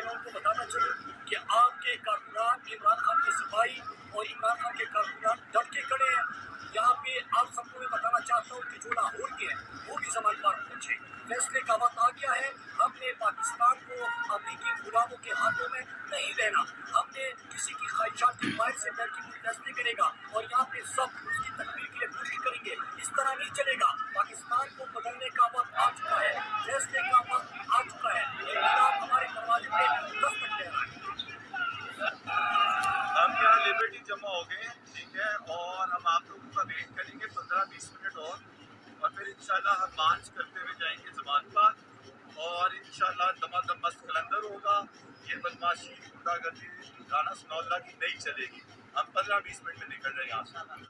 لاہور کو بتانا چاہوں کہ آپ کے کارکنان عمران خان کے سپاہی اور عمران خان کے کارکنان ڈٹ کے کھڑے ہیں۔ یہاں پہ آپ سب کو میں بتانا چاہتا ہوں کہ جو لاہور کے ہیں، وہ بھی زمان پر پہنچے فیصلے کا وقت آ گیا ہے۔ ہم نے پاکستان کو امریکی غلاموں کے ہاتھوں میں نہیں دینا ہم نے کسی کی خواہشات کی مائر سے بیٹھ کے فیصلے کرے گا اور یہاں پہ سب اس کی تکمیل کے لیے کوشش کریں گے۔ اس طرح نہیں چلے گا۔ پاکستان کو بدلنے کا ہم جمع ہو گئے ہیں ٹھیک ہے، اور ہم آپ لوگوں کا ویٹ کریں گے پندرہ بیس منٹ اور اور پھر انشاءاللہ ہم مارچ کرتے ہوئے جائیں گے زمان پر، اور انشاءاللہ دما دم مست کلندر ہوگا۔ یہ بدماشی گنڈا گردی گانا سنولہ کی نہیں چلے گی۔ ہم پندرہ بیس منٹ میں نکل رہے ہیں یہاں سے